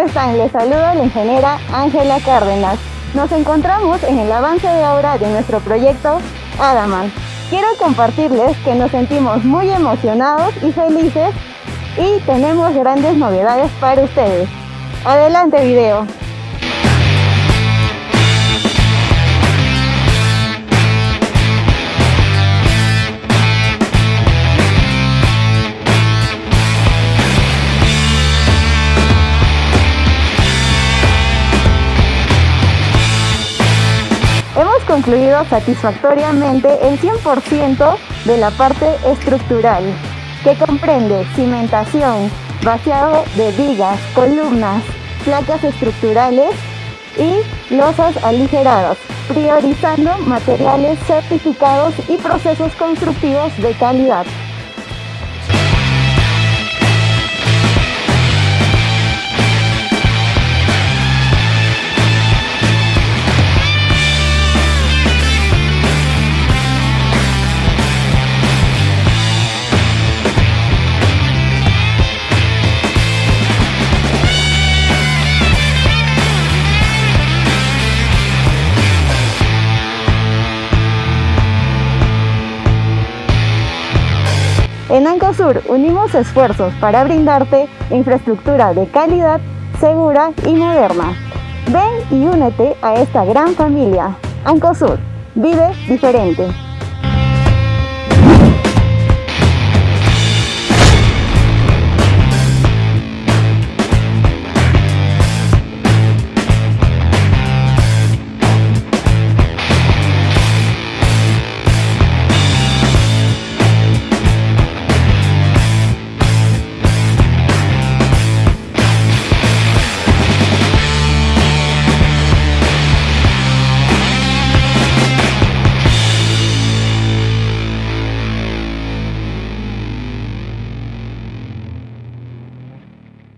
están? Les saluda la ingeniera Ángela Cárdenas. Nos encontramos en el avance de obra de nuestro proyecto Adaman. Quiero compartirles que nos sentimos muy emocionados y felices y tenemos grandes novedades para ustedes. Adelante video. Concluido satisfactoriamente el 100% de la parte estructural, que comprende cimentación, vaciado de vigas, columnas, placas estructurales y losas aligeradas, priorizando materiales certificados y procesos constructivos de calidad. En Ancosur unimos esfuerzos para brindarte infraestructura de calidad, segura y moderna. Ven y únete a esta gran familia. Ancosur, vive diferente.